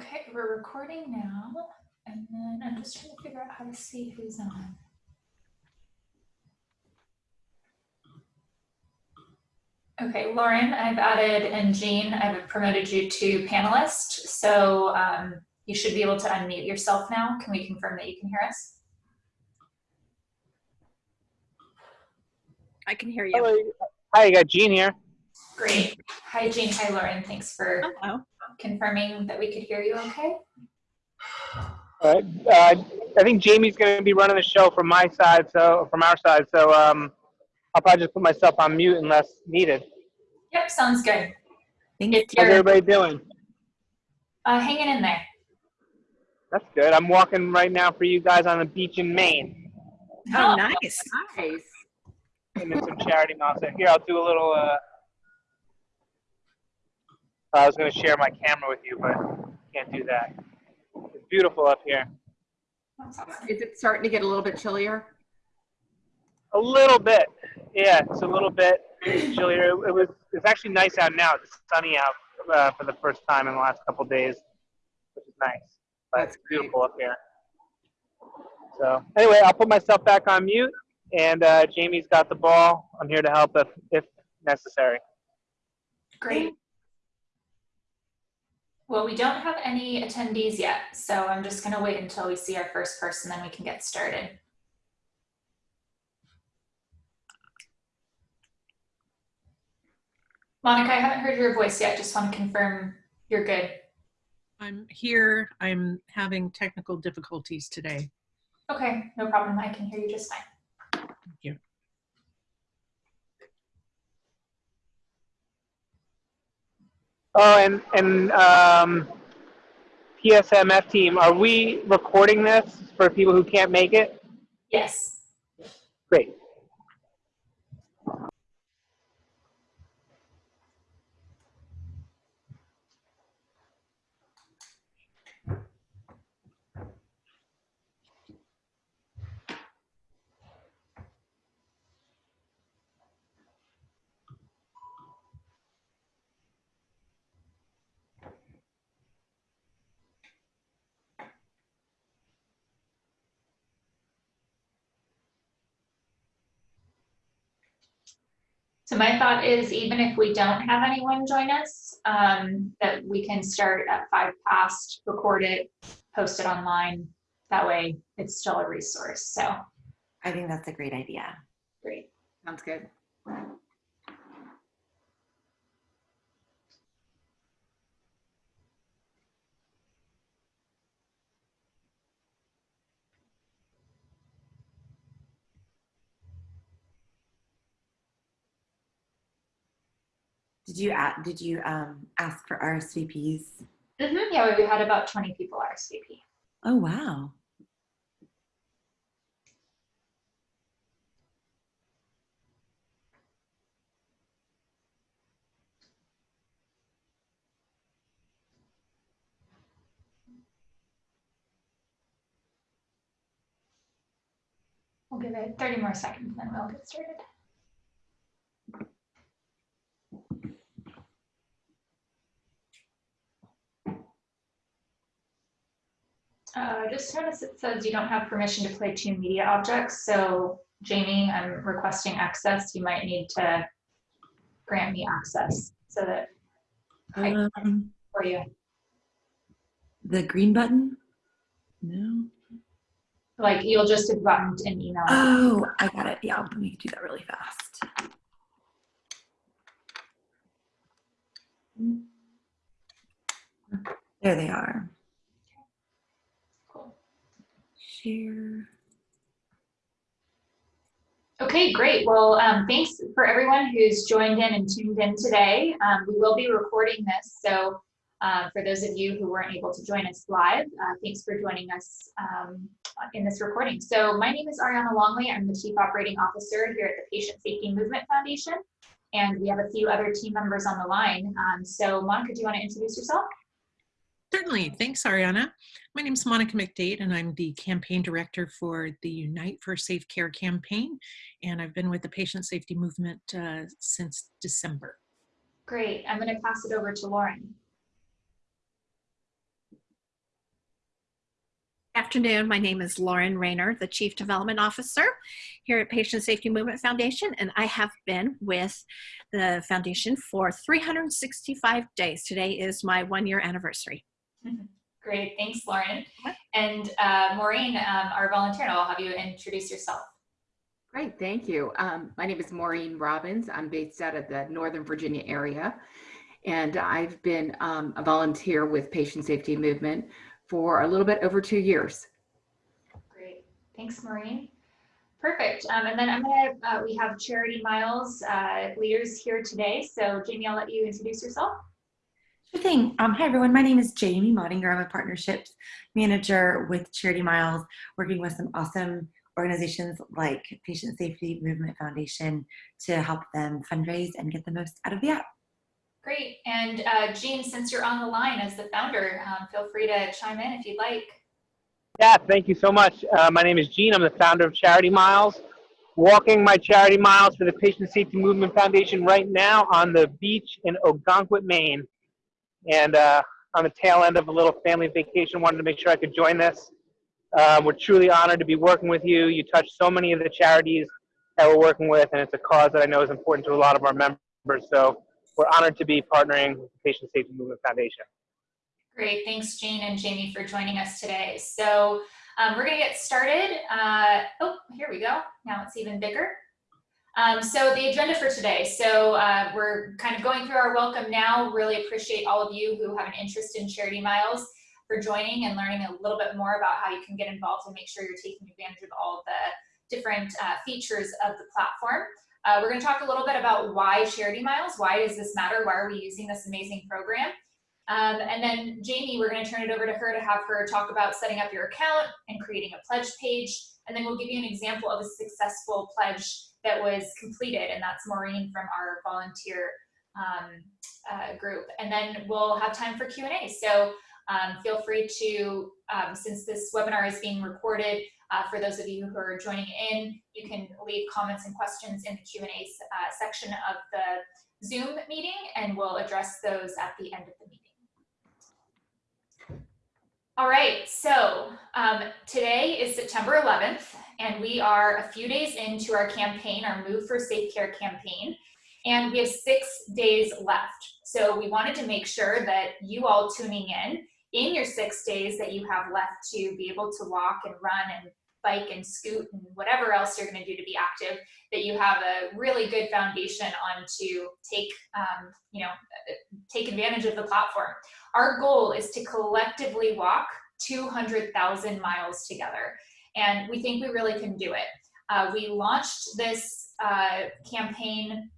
Okay, we're recording now, and then I'm just trying to figure out how to see who's on. Okay, Lauren, I've added, and Gene, I've promoted you to panelist, so um, you should be able to unmute yourself now. Can we confirm that you can hear us? I can hear you. Hello. Hi, you got Gene here. Great. Hi, Gene. Hi, Lauren. Thanks for Hello. Confirming that we could hear you okay. All right. Uh, I think Jamie's going to be running the show from my side, so from our side. So um, I'll probably just put myself on mute unless needed. Yep, sounds good. Thank If How's you're everybody doing? uh, hanging in there. That's good. I'm walking right now for you guys on the beach in Maine. Oh, nice. Nice. And then some charity miles. Here, I'll do a little. Uh, I was going to share my camera with you, but can't do that. It's beautiful up here. Is it starting to get a little bit chillier? A little bit. Yeah, it's a little bit chillier. It, was. It's actually nice out now. It's sunny out uh, for the first time in the last couple days, which is nice. But That's it's beautiful up here. So anyway, I'll put myself back on mute, and uh, Jamie's got the ball. I'm here to help if if necessary. Great. Well, we don't have any attendees yet, so I'm just going to wait until we see our first person, then we can get started. Monica, I haven't heard your voice yet. Just want to confirm you're good. I'm here. I'm having technical difficulties today. Okay, no problem. I can hear you just fine. Thank you. Oh, and and um, PSMF team, are we recording this for people who can't make it? Yes. Great. So my thought is even if we don't have anyone join us, um, that we can start at five past, record it, post it online. That way it's still a resource. So I think that's a great idea. great. Sounds good. You did you um, ask for RSVPs? Mhm, Yeah, we had about 20 people RSVP. Oh wow. We'll give it 30 more seconds, and then we'll get started. Uh, just notice it says you don't have permission to play two media objects. So Jamie, I'm requesting access. You might need to grant me access so that I Um, for you. the green button? No. Like you'll just have gotten an email. Oh, I got it. Yeah, let me do that really fast. There they are. Cool. Share. Okay, great. Well, um, thanks for everyone who's joined in and tuned in today. Um, we will be recording this, so uh, for those of you who weren't able to join us live, uh, thanks for joining us um, in this recording. So my name is Ariana Longley. I'm the Chief Operating Officer here at the Patient Safety Movement Foundation, and we have a few other team members on the line. Um, so Monica, do you want to introduce yourself? Certainly. Thanks, Ariana. My name is Monica McDade, and I'm the campaign director for the Unite for Safe Care campaign. And I've been with the patient safety movement uh, since December. Great. I'm going to pass it over to Lauren. Afternoon, my name is Lauren Rayner, the Chief Development Officer here at Patient Safety Movement Foundation, and I have been with the foundation for 365 days. Today is my one year anniversary. Great, thanks, Lauren. And uh, Maureen, um, our volunteer, and I'll have you introduce yourself. Great, thank you. Um, my name is Maureen Robbins. I'm based out of the Northern Virginia area. And I've been um, a volunteer with Patient Safety Movement for a little bit over two years. Great, thanks, Maureen. Perfect. Um, and then I'm gonna, uh, we have Charity Miles uh, leaders here today. So Jamie, I'll let you introduce yourself. Sure thing. Um, hi, everyone. My name is Jamie Mottinger. I'm a partnerships manager with Charity Miles, working with some awesome organizations like Patient Safety Movement Foundation to help them fundraise and get the most out of the app. Great. And uh, Gene, since you're on the line as the founder, um, feel free to chime in if you'd like. Yeah, thank you so much. Uh, my name is Gene. I'm the founder of Charity Miles. Walking my charity miles for the Patient Safety Movement Foundation right now on the beach in Ogunquit, Maine. And uh, on the tail end of a little family vacation, wanted to make sure I could join this. Um, we're truly honored to be working with you. You touch so many of the charities that we're working with, and it's a cause that I know is important to a lot of our members. So we're honored to be partnering with the Patient Safety Movement Foundation. Great. Thanks, Gene and Jamie, for joining us today. So um, we're going to get started. Uh, oh, here we go. Now it's even bigger. Um, so the agenda for today. So uh, we're kind of going through our welcome now. Really appreciate all of you who have an interest in Charity Miles for joining and learning a little bit more about how you can get involved and make sure you're taking advantage of all of the different uh, features of the platform. Uh, we're going to talk a little bit about why Charity Miles. Why does this matter? Why are we using this amazing program? Um, and then Jamie, we're going to turn it over to her to have her talk about setting up your account and creating a pledge page. And then we'll give you an example of a successful pledge that was completed, and that's Maureen from our volunteer um, uh, group. And then we'll have time for Q&A. So um, feel free to, um, since this webinar is being recorded, uh, for those of you who are joining in, you can leave comments and questions in the Q&A uh, section of the Zoom meeting, and we'll address those at the end of the meeting. All right, so um, today is September 11th, and we are a few days into our campaign, our Move for Safe Care campaign, and we have six days left. So we wanted to make sure that you all tuning in, in your six days that you have left to be able to walk and run and bike and scoot and whatever else you're going to do to be active, that you have a really good foundation on to take, um, you know, take advantage of the platform. Our goal is to collectively walk 200,000 miles together. And we think we really can do it. Uh, we launched this uh, campaign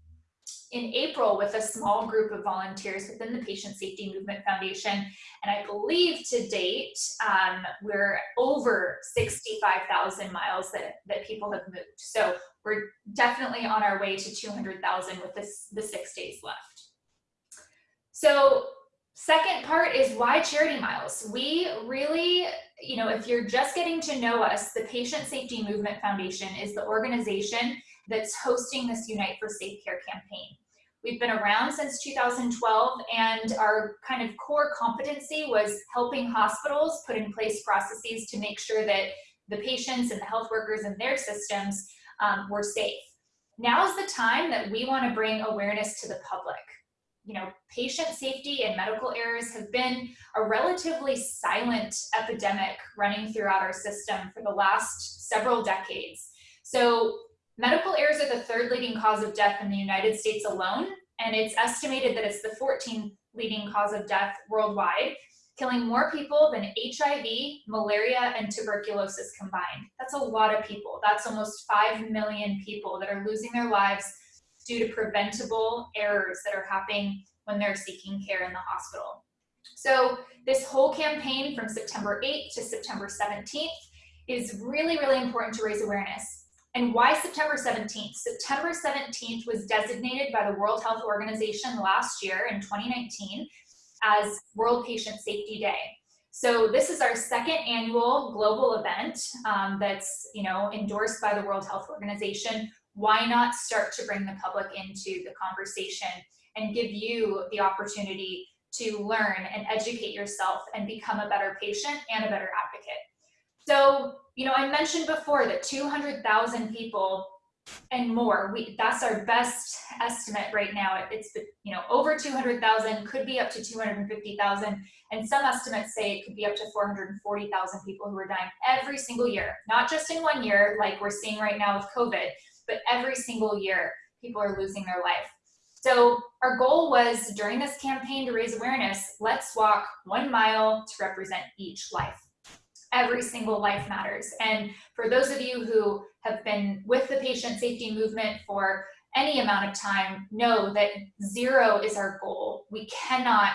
in April with a small group of volunteers within the Patient Safety Movement Foundation. And I believe to date, um, we're over 65,000 miles that, that people have moved. So we're definitely on our way to 200,000 with this, the six days left. So second part is why charity miles? We really, you know, if you're just getting to know us, the Patient Safety Movement Foundation is the organization that's hosting this Unite for Safe Care campaign. We've been around since 2012 and our kind of core competency was helping hospitals put in place processes to make sure that the patients and the health workers and their systems um, were safe. Now is the time that we want to bring awareness to the public. You know, patient safety and medical errors have been a relatively silent epidemic running throughout our system for the last several decades. So Medical errors are the third leading cause of death in the United States alone, and it's estimated that it's the 14th leading cause of death worldwide, killing more people than HIV, malaria, and tuberculosis combined. That's a lot of people. That's almost 5 million people that are losing their lives due to preventable errors that are happening when they're seeking care in the hospital. So this whole campaign from September 8th to September 17th is really, really important to raise awareness. And why September 17th? September 17th was designated by the World Health Organization last year in 2019 as World Patient Safety Day. So this is our second annual global event um, that's you know endorsed by the World Health Organization. Why not start to bring the public into the conversation and give you the opportunity to learn and educate yourself and become a better patient and a better advocate. So, you know, I mentioned before that 200,000 people and more, we, that's our best estimate right now. It's, you know, over 200,000, could be up to 250,000. And some estimates say it could be up to 440,000 people who are dying every single year, not just in one year, like we're seeing right now with COVID, but every single year people are losing their life. So our goal was during this campaign to raise awareness, let's walk one mile to represent each life. Every single life matters. And for those of you who have been with the patient safety movement for any amount of time, know that zero is our goal. We cannot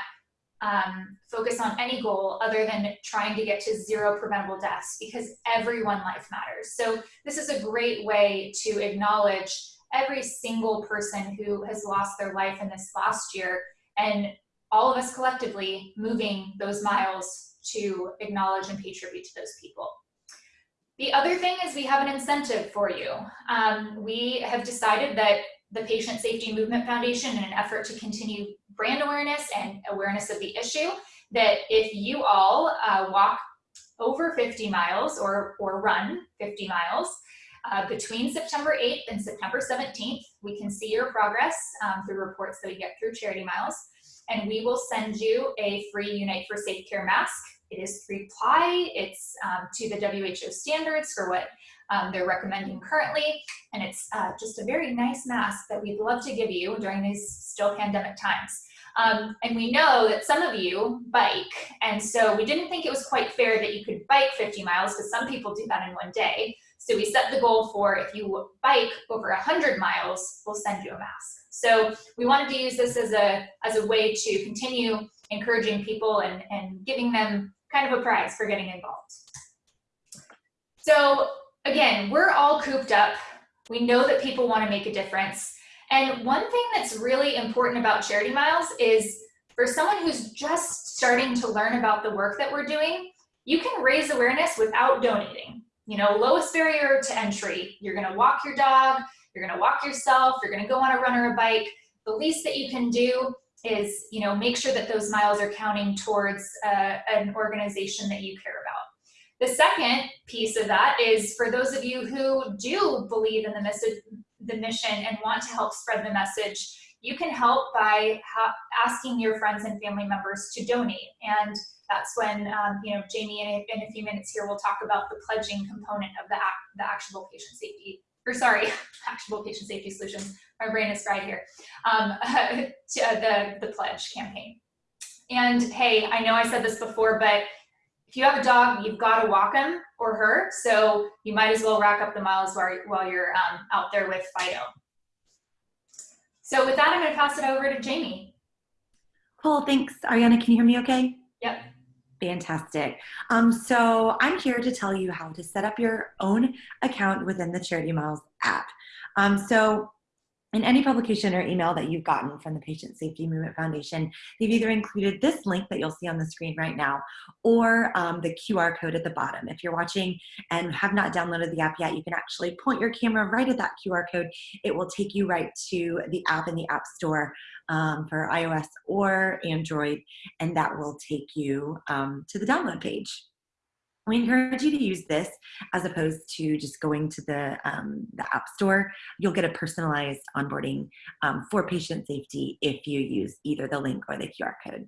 um, focus on any goal other than trying to get to zero preventable deaths because every one life matters. So this is a great way to acknowledge every single person who has lost their life in this last year and all of us collectively moving those miles to acknowledge and pay tribute to those people. The other thing is we have an incentive for you. Um, we have decided that the Patient Safety Movement Foundation in an effort to continue brand awareness and awareness of the issue, that if you all uh, walk over 50 miles or, or run 50 miles, uh, between September 8th and September 17th, we can see your progress um, through reports that we get through Charity Miles, and we will send you a free Unite for Safe Care mask. It is three ply, it's um, to the WHO standards for what um, they're recommending currently, and it's uh, just a very nice mask that we'd love to give you during these still pandemic times. Um, and we know that some of you bike, and so we didn't think it was quite fair that you could bike 50 miles because some people do that in one day. So we set the goal for if you bike over 100 miles, we'll send you a mask. So we wanted to use this as a, as a way to continue encouraging people and, and giving them kind of a prize for getting involved. So again, we're all cooped up. We know that people want to make a difference. And one thing that's really important about Charity Miles is for someone who's just starting to learn about the work that we're doing, you can raise awareness without donating you know, lowest barrier to entry. You're gonna walk your dog, you're gonna walk yourself, you're gonna go on a run or a bike. The least that you can do is, you know, make sure that those miles are counting towards uh, an organization that you care about. The second piece of that is for those of you who do believe in the, message, the mission and want to help spread the message, you can help by asking your friends and family members to donate. And that's when, um, you know, Jamie in a, in a, few minutes here will talk about the pledging component of the, act, the actionable patient safety, or sorry, actionable patient safety solutions. My brain is fried here. Um, uh, the, the pledge campaign. And hey, I know I said this before, but if you have a dog, you've got to walk him or her. So you might as well rack up the miles while, while you're um, out there with Fido. So with that, I'm going to pass it over to Jamie. Cool, thanks. Ariana, can you hear me okay? Yep. Fantastic. Um, so I'm here to tell you how to set up your own account within the Charity Miles app. Um, so in any publication or email that you've gotten from the Patient Safety Movement Foundation, they've either included this link that you'll see on the screen right now or um, the QR code at the bottom. If you're watching and have not downloaded the app yet, you can actually point your camera right at that QR code. It will take you right to the app in the App Store um, for iOS or Android, and that will take you um, to the download page. We encourage you to use this as opposed to just going to the, um, the App Store. You'll get a personalized onboarding um, for patient safety if you use either the link or the QR code.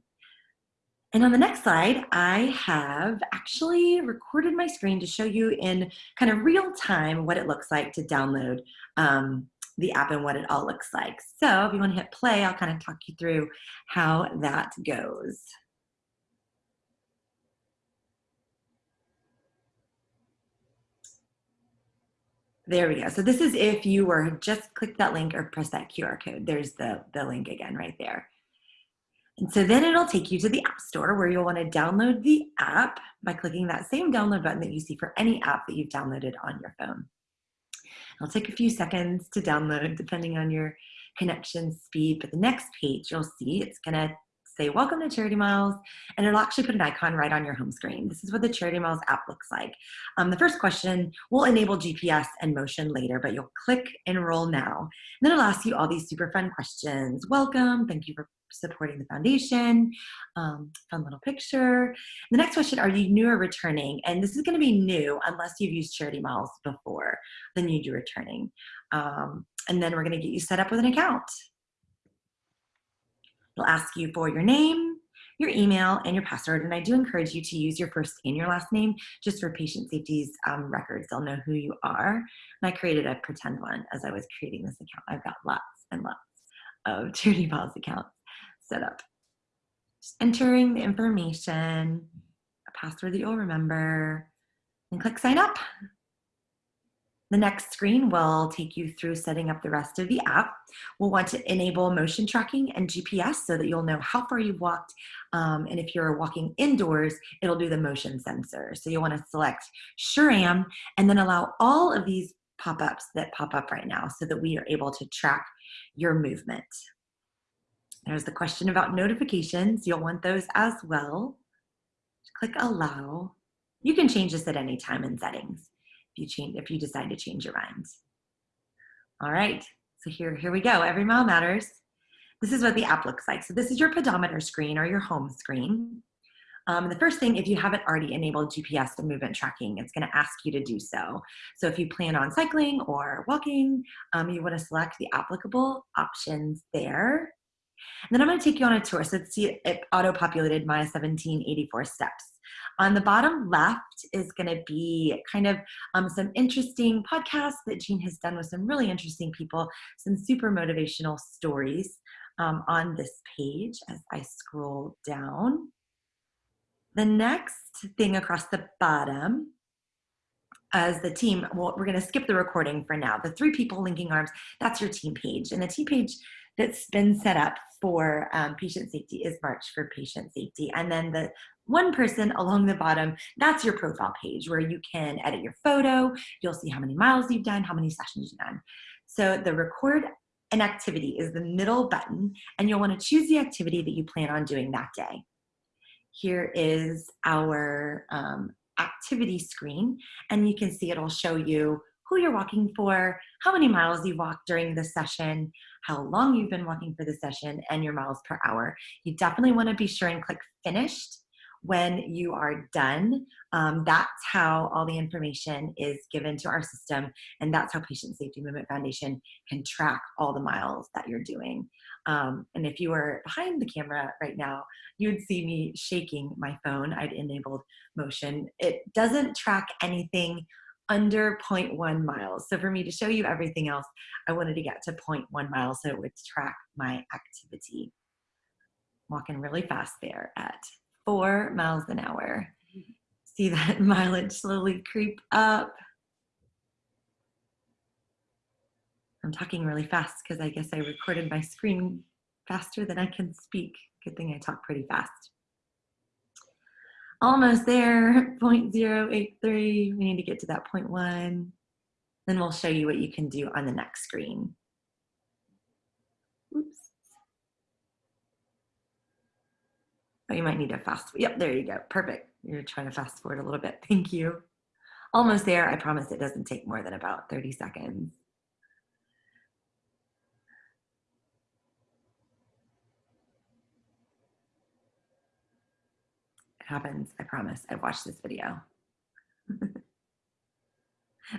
And on the next slide, I have actually recorded my screen to show you in kind of real time what it looks like to download um, the app and what it all looks like. So if you want to hit play, I'll kind of talk you through how that goes. There we go. So this is if you were just click that link or press that QR code. There's the, the link again right there. And so then it'll take you to the App Store where you'll want to download the app by clicking that same download button that you see for any app that you've downloaded on your phone. It'll take a few seconds to download depending on your connection speed, but the next page you'll see it's gonna say welcome to Charity Miles, and it'll actually put an icon right on your home screen. This is what the Charity Miles app looks like. Um, the first question will enable GPS and motion later, but you'll click enroll now. And then it'll ask you all these super fun questions. Welcome, thank you for supporting the foundation. Um, fun little picture. The next question, are you new or returning? And this is gonna be new unless you've used Charity Miles before, then you'd be returning. Um, and then we're gonna get you set up with an account. It'll ask you for your name, your email, and your password. And I do encourage you to use your first and your last name just for patient safety's um, records. They'll know who you are. And I created a pretend one as I was creating this account. I've got lots and lots of Charity Miles accounts set up. Just entering the information, a password that you'll remember, and click sign up. The next screen will take you through setting up the rest of the app. We'll want to enable motion tracking and GPS so that you'll know how far you've walked. Um, and if you're walking indoors, it'll do the motion sensor. So you'll want to select Sure Am and then allow all of these pop-ups that pop up right now so that we are able to track your movement. There's the question about notifications. You'll want those as well. Click allow. You can change this at any time in settings you change if you decide to change your mind. All right, so here, here we go. Every mile matters. This is what the app looks like. So this is your pedometer screen or your home screen. Um, the first thing, if you haven't already enabled GPS and movement tracking, it's gonna ask you to do so. So if you plan on cycling or walking, um, you wanna select the applicable options there. And then I'm gonna take you on a tour. So see, it auto-populated my 1784 steps. On the bottom left is going to be kind of um, some interesting podcasts that Gene has done with some really interesting people, some super motivational stories um, on this page as I scroll down. The next thing across the bottom as the team, well, we're gonna skip the recording for now. The three people linking arms, that's your team page. And the team page that's been set up for um, patient safety is March for Patient Safety. And then the one person along the bottom, that's your profile page where you can edit your photo. You'll see how many miles you've done, how many sessions you've done. So the record an activity is the middle button and you'll wanna choose the activity that you plan on doing that day. Here is our um, activity screen and you can see it'll show you who you're walking for, how many miles you walked during the session, how long you've been walking for the session, and your miles per hour. You definitely wanna be sure and click finished when you are done. Um, that's how all the information is given to our system, and that's how Patient Safety Movement Foundation can track all the miles that you're doing. Um, and if you were behind the camera right now, you'd see me shaking my phone. I'd enabled motion. It doesn't track anything under 0.1 miles. So for me to show you everything else, I wanted to get to 0.1 miles so it would track my activity. Walking really fast there at four miles an hour. See that mileage slowly creep up. I'm talking really fast because I guess I recorded my screen faster than I can speak. Good thing I talk pretty fast. Almost there, 0.083. We need to get to that 0.1. Then we'll show you what you can do on the next screen. Oops. Oh, you might need to fast. Yep, there you go. Perfect. You're trying to fast forward a little bit. Thank you. Almost there. I promise it doesn't take more than about 30 seconds. Happens. I promise. I've watched this video.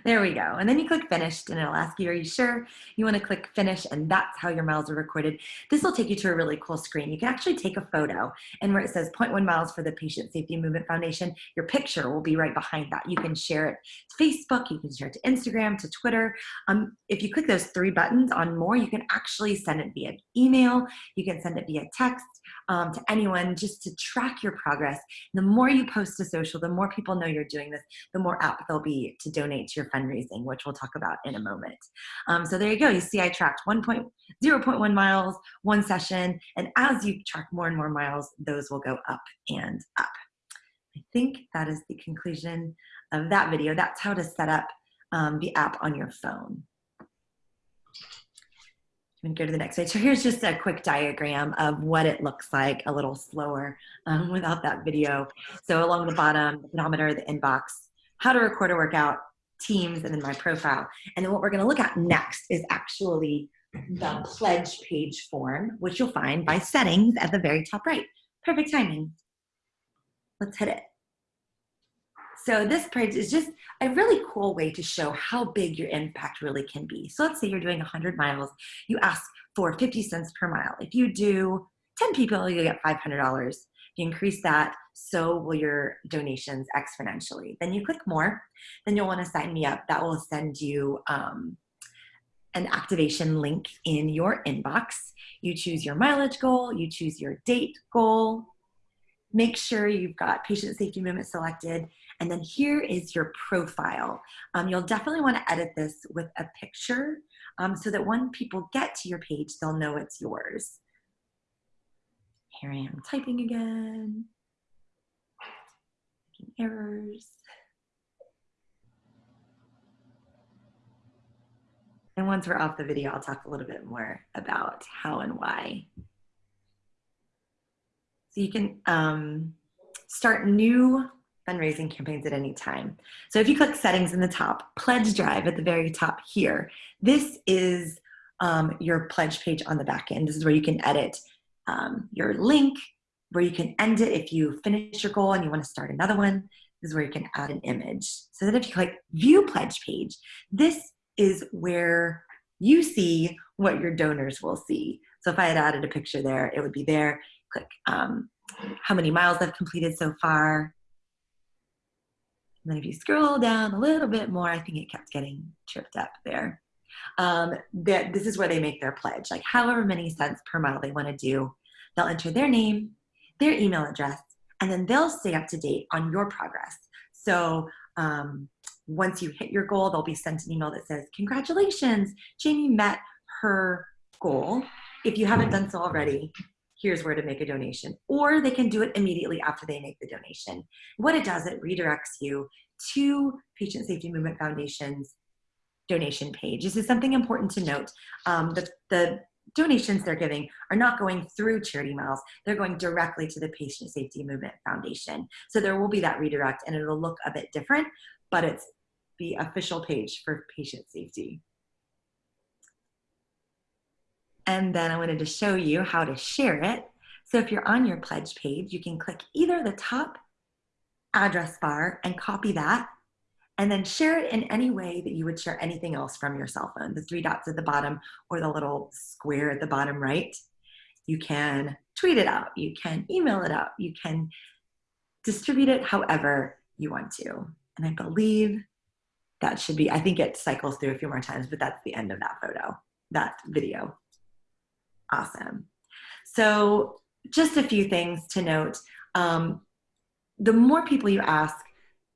There we go. And then you click finished and it'll ask you, are you sure you want to click finish? And that's how your miles are recorded. This will take you to a really cool screen. You can actually take a photo and where it says 0.1 miles for the Patient Safety Movement Foundation, your picture will be right behind that. You can share it to Facebook, you can share it to Instagram, to Twitter. Um, if you click those three buttons on more, you can actually send it via email, you can send it via text um, to anyone just to track your progress. The more you post to social, the more people know you're doing this, the more apt they'll be to donate to your fundraising, which we'll talk about in a moment. Um, so there you go. You see I tracked 1.0.1 miles, one session, and as you track more and more miles, those will go up and up. I think that is the conclusion of that video. That's how to set up um, the app on your phone. And go to the next page. So here's just a quick diagram of what it looks like a little slower um, without that video. So along the bottom, the pedometer, the inbox, how to record a workout, teams, and then my profile. And then what we're gonna look at next is actually the pledge page form, which you'll find by settings at the very top right. Perfect timing. Let's hit it. So this page is just a really cool way to show how big your impact really can be. So let's say you're doing 100 miles, you ask for 50 cents per mile. If you do 10 people, you get $500. You increase that, so will your donations exponentially. Then you click more, then you'll wanna sign me up. That will send you um, an activation link in your inbox. You choose your mileage goal, you choose your date goal, make sure you've got patient safety movement selected, and then here is your profile. Um, you'll definitely want to edit this with a picture um, so that when people get to your page, they'll know it's yours. Here I am typing again. Making errors. And once we're off the video, I'll talk a little bit more about how and why. So you can um, start new fundraising campaigns at any time. So if you click settings in the top, pledge drive at the very top here, this is um, your pledge page on the back end. This is where you can edit um, your link, where you can end it if you finish your goal and you want to start another one. This is where you can add an image. So then if you click view pledge page, this is where you see what your donors will see. So if I had added a picture there, it would be there. Click um, how many miles I've completed so far, and then if you scroll down a little bit more, I think it kept getting tripped up there. Um, that this is where they make their pledge, like however many cents per mile they want to do. They'll enter their name, their email address, and then they'll stay up to date on your progress. So um, once you hit your goal, they'll be sent an email that says, congratulations, Jamie met her goal. If you haven't done so already, here's where to make a donation. Or they can do it immediately after they make the donation. What it does, it redirects you to Patient Safety Movement Foundation's donation page. This is something important to note. Um, the, the donations they're giving are not going through Charity Miles. They're going directly to the Patient Safety Movement Foundation. So there will be that redirect and it'll look a bit different, but it's the official page for patient safety. And then I wanted to show you how to share it. So if you're on your pledge page, you can click either the top address bar and copy that and then share it in any way that you would share anything else from your cell phone, the three dots at the bottom or the little square at the bottom right. You can tweet it out, you can email it out, you can distribute it however you want to. And I believe that should be, I think it cycles through a few more times, but that's the end of that photo, that video. Awesome. So just a few things to note. Um, the more people you ask,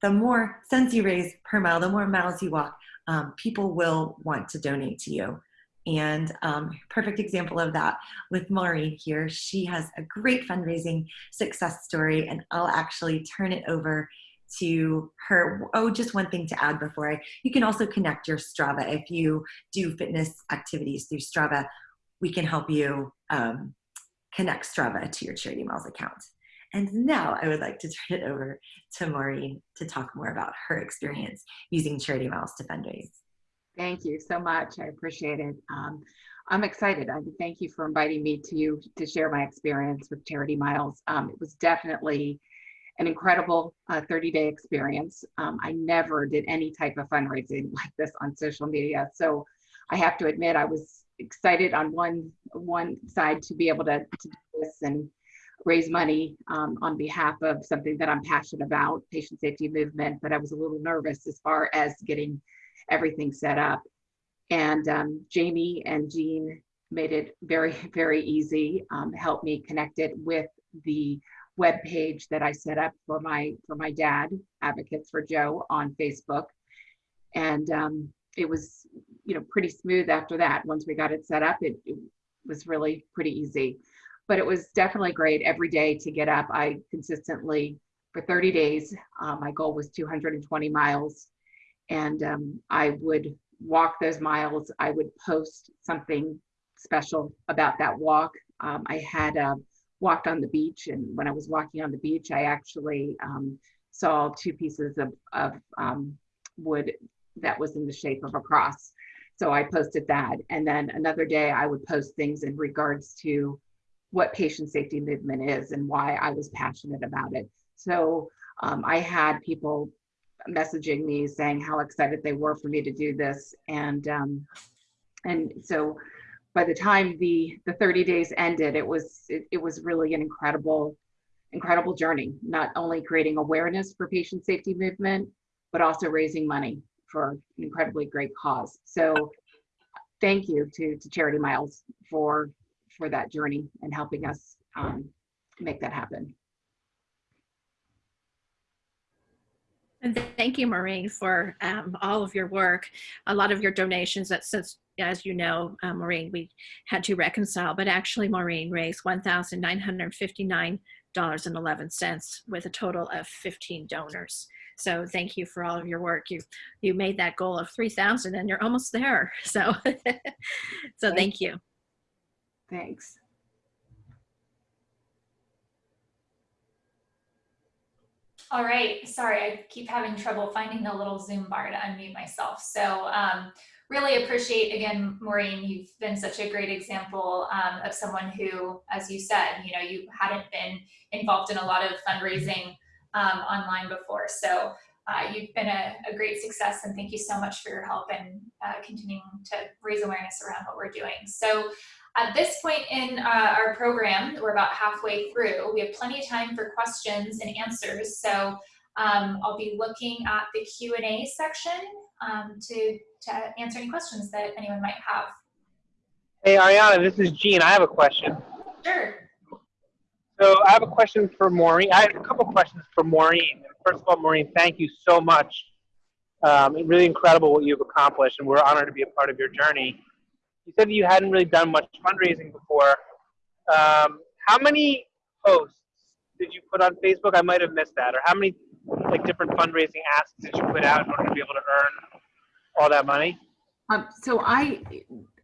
the more cents you raise per mile, the more miles you walk, um, people will want to donate to you. And um, perfect example of that with Maureen here. She has a great fundraising success story, and I'll actually turn it over to her. Oh, just one thing to add before I, you can also connect your Strava if you do fitness activities through Strava we can help you um, connect Strava to your Charity Miles account. And now I would like to turn it over to Maureen to talk more about her experience using Charity Miles to fundraise. Thank you so much. I appreciate it. Um, I'm excited. I thank you for inviting me to you to share my experience with Charity Miles. Um, it was definitely an incredible 30-day uh, experience. Um, I never did any type of fundraising like this on social media. So I have to admit, I was excited on one one side to be able to, to do this and raise money um, on behalf of something that I'm passionate about, patient safety movement, but I was a little nervous as far as getting everything set up. And um, Jamie and Gene made it very, very easy, um, helped me connect it with the web page that I set up for my for my dad, Advocates for Joe on Facebook. And um, it was you know pretty smooth after that once we got it set up it, it, was really pretty easy but it was definitely great every day to get up i consistently for 30 days uh, my goal was 220 miles and um, i would walk those miles i would post something special about that walk um, i had uh, walked on the beach and when i was walking on the beach i actually um, saw two pieces of, of um, wood that was in the shape of a cross. So I posted that. And then another day I would post things in regards to what patient safety movement is and why I was passionate about it. So um, I had people messaging me saying how excited they were for me to do this. And um, and so by the time the the 30 days ended, it was it, it was really an incredible incredible journey. Not only creating awareness for patient safety movement, but also raising money for an incredibly great cause. So thank you to to Charity Miles for for that journey and helping us um, make that happen. And thank you, Maureen, for um, all of your work. A lot of your donations that since, as you know, uh, Maureen, we had to reconcile, but actually Maureen raised $1,959.11 with a total of 15 donors. So thank you for all of your work. You you made that goal of 3,000 and you're almost there. So, so thank you. Thanks. All right, sorry, I keep having trouble finding the little Zoom bar to unmute myself. So um, really appreciate, again, Maureen, you've been such a great example um, of someone who, as you said, you know, you hadn't been involved in a lot of fundraising um, online before. So uh, you've been a, a, great success and thank you so much for your help and uh, continuing to raise awareness around what we're doing. So at this point in uh, our program, we're about halfway through. We have plenty of time for questions and answers. So um, I'll be looking at the Q&A section um, to, to answer any questions that anyone might have. Hey, Ariana, this is Gene. I have a question. Sure. So I have a question for Maureen. I have a couple questions for Maureen. First of all, Maureen, thank you so much. Um, really incredible what you've accomplished, and we're honored to be a part of your journey you said you hadn't really done much fundraising before. Um, how many posts did you put on Facebook? I might have missed that. Or how many like different fundraising asks did you put out in order to be able to earn all that money? Um, so I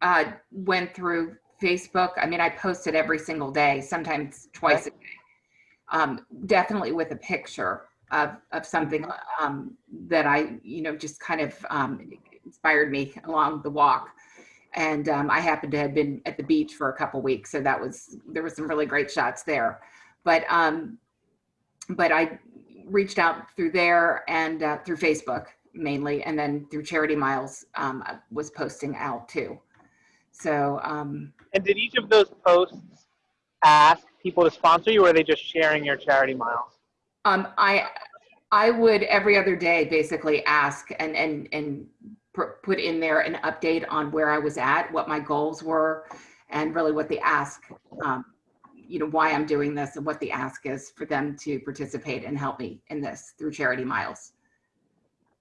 uh, went through Facebook. I mean, I posted every single day, sometimes twice okay. a day. Um, definitely with a picture of, of something um, that I, you know, just kind of um, inspired me along the walk and um, I happened to have been at the beach for a couple weeks, so that was there were some really great shots there. But um, but I reached out through there and uh, through Facebook mainly, and then through Charity Miles um, I was posting out too. So. Um, and did each of those posts ask people to sponsor you, or are they just sharing your Charity Miles? Um, I I would every other day basically ask and and and put in there an update on where I was at, what my goals were, and really what the ask, um, you know, why I'm doing this and what the ask is for them to participate and help me in this through Charity Miles.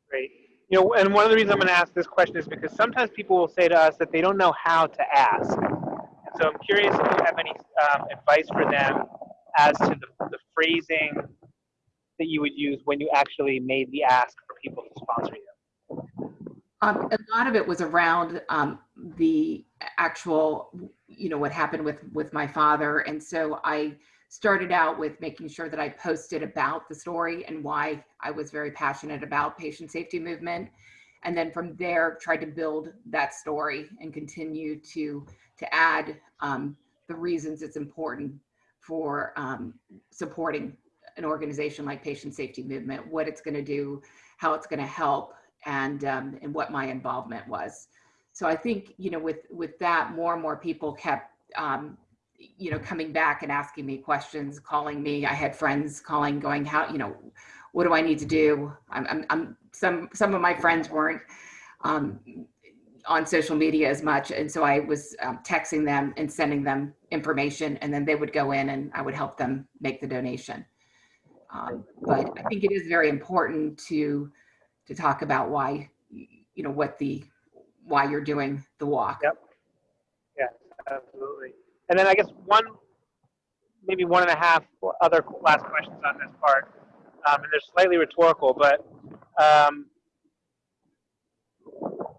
Great. You know, and one of the reasons I'm going to ask this question is because sometimes people will say to us that they don't know how to ask. So I'm curious if you have any um, advice for them as to the, the phrasing that you would use when you actually made the ask for people to sponsor you. Um, a lot of it was around um, the actual, you know, what happened with with my father, and so I started out with making sure that I posted about the story and why I was very passionate about patient safety movement, and then from there tried to build that story and continue to to add um, the reasons it's important for um, supporting an organization like Patient Safety Movement, what it's going to do, how it's going to help and um, and what my involvement was. So I think you know with with that, more and more people kept um, you know coming back and asking me questions, calling me. I had friends calling, going, "How you know, what do I need to do?" I'm, I'm, I'm some some of my friends weren't um, on social media as much, and so I was um, texting them and sending them information, and then they would go in and I would help them make the donation. Um, but I think it is very important to to talk about why, you know, what the, why you're doing the walk. Yep. Yeah, absolutely. And then I guess one, maybe one and a half other last questions on this part, um, and they're slightly rhetorical, but um,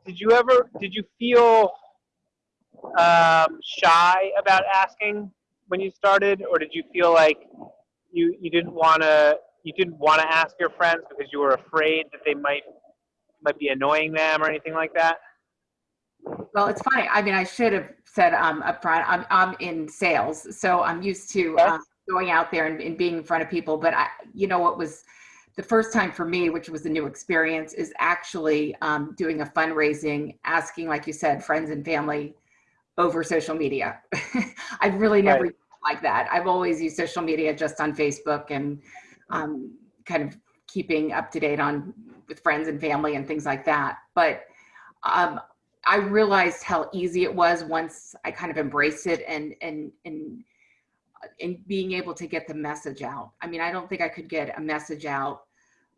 did you ever, did you feel um, shy about asking when you started, or did you feel like you you didn't want to you didn't want to ask your friends because you were afraid that they might might be annoying them or anything like that? Well, it's funny. I mean, I should have said um, up front, I'm, I'm in sales, so I'm used to Okay. um, going out there and, and being in front of people. But I, you know, what was the first time for me, which was a new experience, is actually um, doing a fundraising, asking, like you said, friends and family over social media. I've really never Right. like that. I've always used social media just on Facebook and um, kind of keeping up to date on with friends and family and things like that. But um, I realized how easy it was once I kind of embraced it and and and and being able to get the message out. I mean, I don't think I could get a message out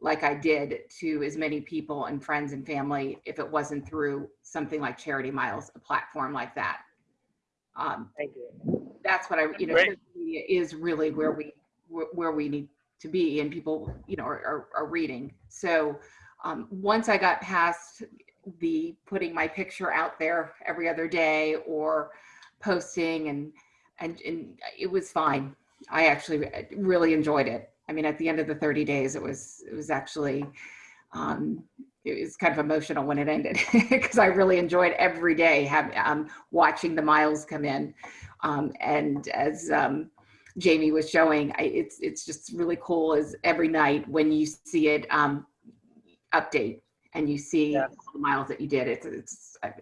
like I did to as many people and friends and family if it wasn't through something like Charity Miles, a platform like that. Um, Thank you. that's what I, you know, social media is really where we, where where we need to be and people, you know, are, are, are reading. So um, once I got past the putting my picture out there every other day or posting and, and, and it was fine. I actually really enjoyed it. I mean, at the end of the 30 days, it was, it was actually, um, it was kind of emotional when it ended because I really enjoyed every day have, um, watching the miles come in. Um, and as um, Jamie was showing, I, it's it's just really cool. Is every night when you see it um, update and you see Yes. all the miles that you did. It's it's. I-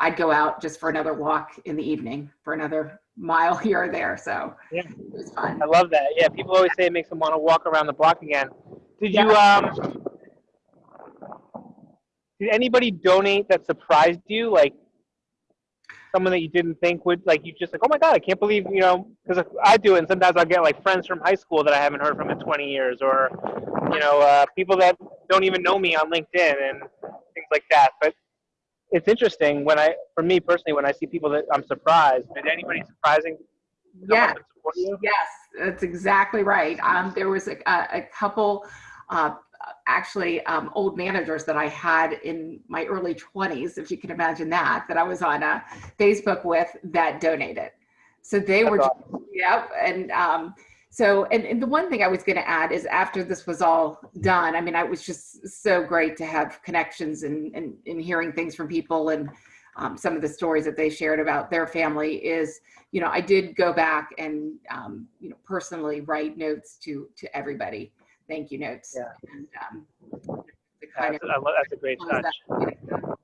I'd go out just for another walk in the evening for another mile here or there. So Yeah. it was fun. I love that. Yeah, people always say it makes them want to walk around the block again. Did you um? Did anybody donate that surprised you? Like someone that you didn't think would like you just like oh my god I can't believe you know because I do it and sometimes I'll get like friends from high school that I haven't heard from in 20 years or you know uh, people that don't even know me on LinkedIn and things like that. But it's interesting when I for me personally when I see people that I'm surprised. Did anybody surprising come Yeah. up and support you? Yes, that's exactly right. Um, there was a, a, a couple, uh, actually, um, old managers that I had in my early 20s, if you can imagine that, that I was on uh, Facebook with that donated. So they That's were, awesome. yep. And um, so, and, and the one thing I was going to add is after this was all done, I mean, I was just so great to have connections and, and, and hearing things from people and um, some of the stories that they shared about their family is you know, I did go back and, um, you know, personally write notes to, to everybody, thank you notes. Yeah. And, um, to kind That's, of I that's a great close touch. that, you know,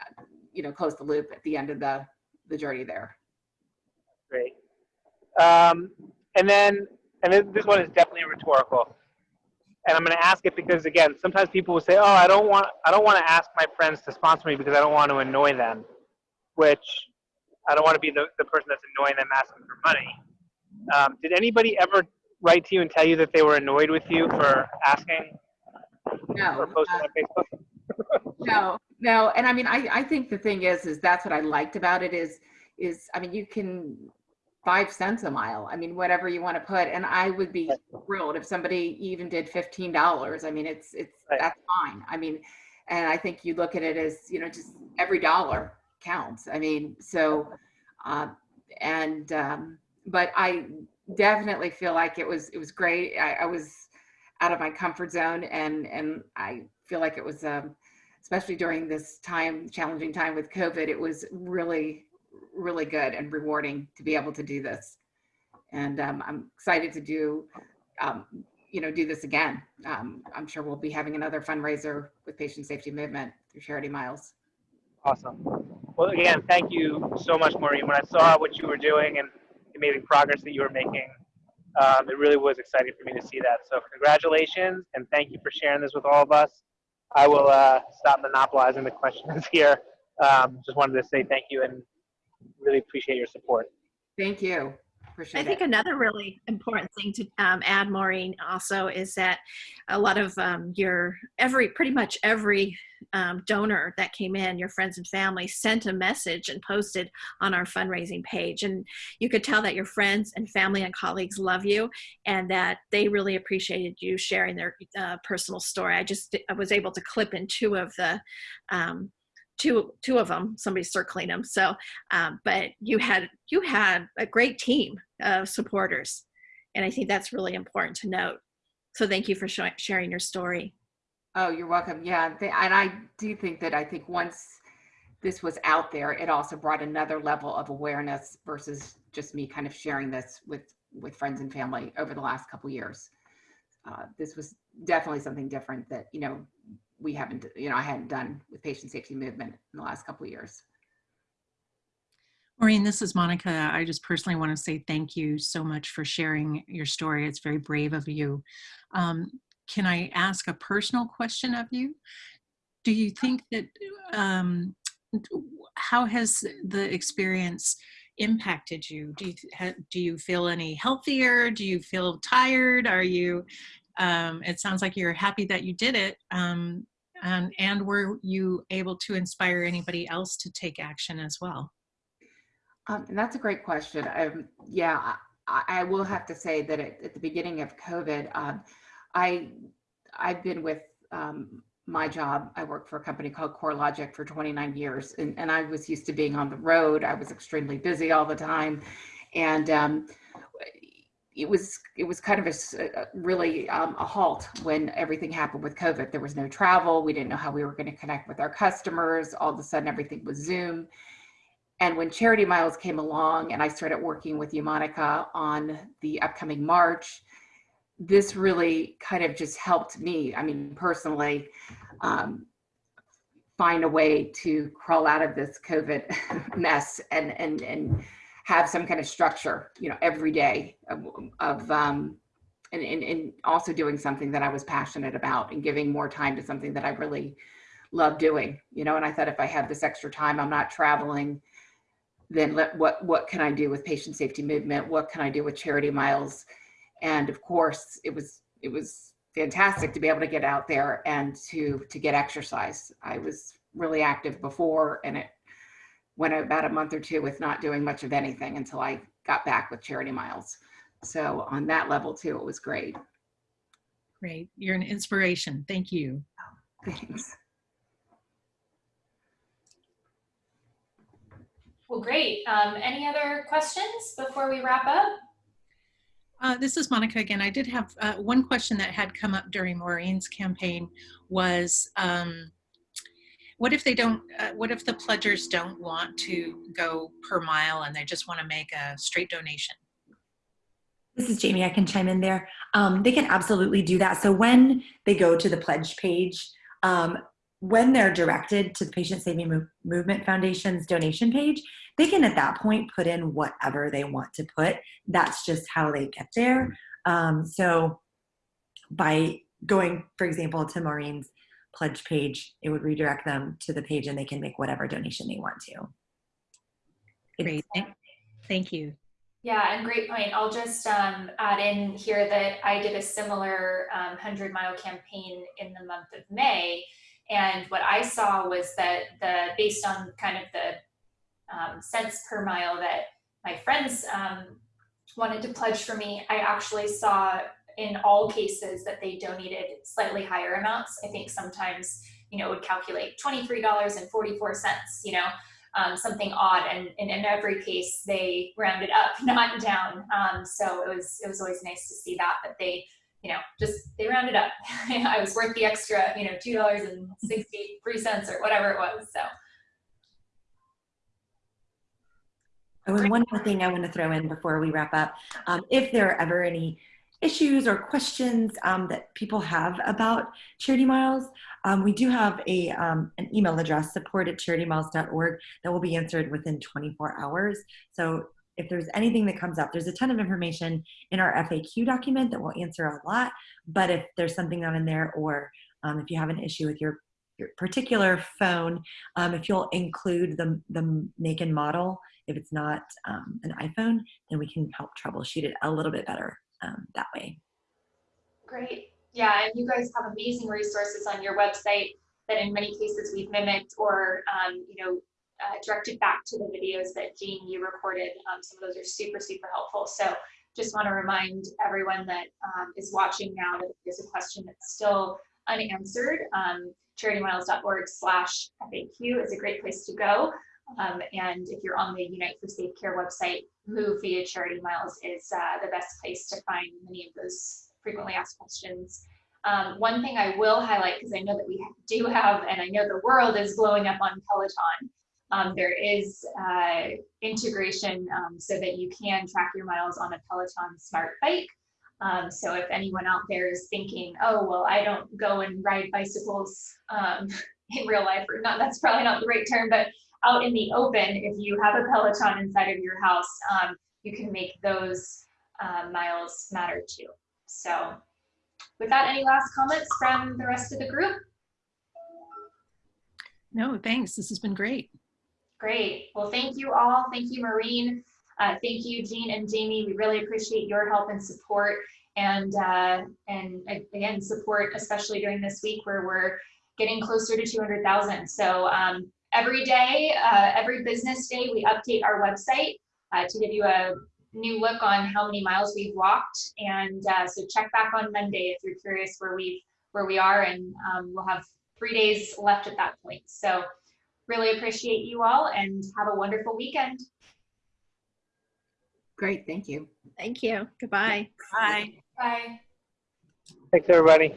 uh, you know, close the loop at the end of the, the journey there. Great. Um, and then, and this one is definitely rhetorical. And I'm going to ask it because again, sometimes people will say, "Oh, I don't want, I don't want to ask my friends to sponsor me because I don't want to annoy them," which I don't want to be the, the person that's annoying them asking for money. Um, did anybody ever write to you and tell you that they were annoyed with you for asking No, or posting uh, on Facebook? no, no. And I mean, I, I think the thing is, is that's what I liked about it is, is, I mean, you can five cents a mile. I mean, whatever you want to put. And I would be thrilled if somebody even did $15. I mean, it's, it's, Right. that's fine. I mean, and I think you look at it as, you know, just every dollar counts. I mean, so, uh, and, um, but I definitely feel like it was, it was great. I, I was out of my comfort zone and, and I feel like it was, um, especially during this time, challenging time with COVID, it was really, really good and rewarding to be able to do this. And um, I'm excited to do, um, you know, do this again. Um, I'm sure we'll be having another fundraiser with Patient Safety Movement through Charity Miles. Awesome. Well, again, thank you so much, Maureen. When I saw what you were doing and amazing progress that you were making, um, it really was exciting for me to see that. So, congratulations and thank you for sharing this with all of us. I will uh, stop monopolizing the questions here. Um, just wanted to say thank you and really appreciate your support. Thank you. I think it. another really important thing to um, add, Maureen, also is that a lot of um, your every pretty much every um, donor that came in, your friends and family, sent a message and posted on our fundraising page, and you could tell that your friends and family and colleagues love you, and that they really appreciated you sharing their uh, personal story. I just I was able to clip in two of the. Um, Two, two of them somebody's circling them so um, but you had you had a great team of supporters and i think that's really important to note so thank you for sh- sharing your story Oh, you're welcome. Yeah, and I do think that I think once this was out there, it also brought another level of awareness versus just me kind of sharing this with with friends and family over the last couple years. Uh, this was definitely something different that you know we haven't you know I hadn't done with patient safety movement in the last couple years. Maureen, this is Monica. I just personally want to say thank you so much for sharing your story. It's very brave of you. Um, can I ask a personal question of you? Do you think that, um, how has the experience impacted you? Do you, do you feel any healthier? Do you feel tired? Are you, um, it sounds like you're happy that you did it. Um, and, and were you able to inspire anybody else to take action as well? Um, and that's a great question. Um, yeah, I, I, will have to say that at, at the beginning of COVID, um, I I've been with um, my job. I worked for a company called CoreLogic for 29 years, and, and I was used to being on the road. I was extremely busy all the time, and um, it was it was kind of a, really um, a halt when everything happened with COVID. There was no travel. We didn't know how we were going to connect with our customers. All of a sudden, everything was Zoom and when Charity Miles came along and I started working with you, Monica, on the upcoming March, this really kind of just helped me, I mean, personally, um, find a way to crawl out of this COVID mess and, and, and have some kind of structure, you know, every day of, of um, and, and, and also doing something that I was passionate about and giving more time to something that I really love doing, you know, and I thought if I have this extra time, I'm not traveling, then let, what, what can I do with patient safety movement? What can I do with charity miles? And of course, it was, it was fantastic to be able to get out there and to, to get exercise. I was really active before and it went about a month or two with not doing much of anything until I got back with charity miles. So on that level too, it was great. Great. You're an inspiration. Thank you. Thanks. Well, great. Um, any other questions before we wrap up? Uh, this is Monica again. I did have uh, one question that had come up during Maureen's campaign was, um, what if they don't, uh, what if the pledgers don't want to go per mile and they just want to make a straight donation? This is Jamie, I can chime in there. Um, they can absolutely do that. So when they go to the pledge page, um, when they're directed to the Patient Safety Movement Foundation's donation page, they can at that point put in whatever they want to put. That's just how they get there. Um, so by going, for example, to Maureen's pledge page, it would redirect them to the page and they can make whatever donation they want to. Great, thank you. Yeah, and great point. I'll just um, add in here that I did a similar um, 100 mile campaign in the month of May and what I saw was that the based on kind of the um, cents per mile that my friends um, wanted to pledge for me, I actually saw in all cases that they donated slightly higher amounts. I think sometimes, you know, would calculate $23.44, you know, um, something odd. And, and, in every case they rounded up, not down. Um, so it was, it was always nice to see that, that they you know, just they rounded up. I was worth the extra, you know, two dollars and sixty-three cents or whatever it was. So. Oh, and one more thing I want to throw in before we wrap up, um, if there are ever any issues or questions um, that people have about Charity Miles, um, we do have a, um, an email address, support at charitymiles.org, that will be answered within 24 hours. So if there's anything that comes up, there's a ton of information in our FAQ document that will answer a lot. But if there's something not in there, or um, if you have an issue with your, your particular phone, um, if you'll include the, the make and model, if it's not um, an iPhone, then we can help troubleshoot it a little bit better um, that way. Great. Yeah, and you guys have amazing resources on your website that in many cases we've mimicked or, um, you know, uh, directed back to the videos that Gene, you recorded. Um, some of those are super, super helpful. So just want to remind everyone that um, is watching now that if there's a question that's still unanswered, um, charitymiles.org slash FAQ is a great place to go. Um, and if you're on the Unite for Safe Care website, Move via Charity Miles is uh, the best place to find many of those frequently asked questions. Um, one thing I will highlight, because I know that we do have, and I know the world is blowing up on Peloton, um, there is uh, integration um, so that you can track your miles on a Peloton smart bike. Um, so if anyone out there is thinking, oh, well, I don't go and ride bicycles um, in real life, or not, that's probably not the right term, but out in the open, if you have a Peloton inside of your house, um, you can make those uh, miles matter too. So with that, any last comments from the rest of the group? No, thanks. This has been great. Great. Well, thank you all. Thank you, Maureen. Uh, thank you, Gene and Jamie. We really appreciate your help and support and, uh, and again, support, especially during this week where we're getting closer to 200,000. So um, every day, uh, every business day, we update our website uh, to give you a new look on how many miles we've walked. And uh, so check back on Monday if you're curious where we where we are, and um, we'll have three days left at that point. So really appreciate you all, and have a wonderful weekend. Great, thank you. Thank you. Goodbye. Bye. Bye. Thanks, everybody.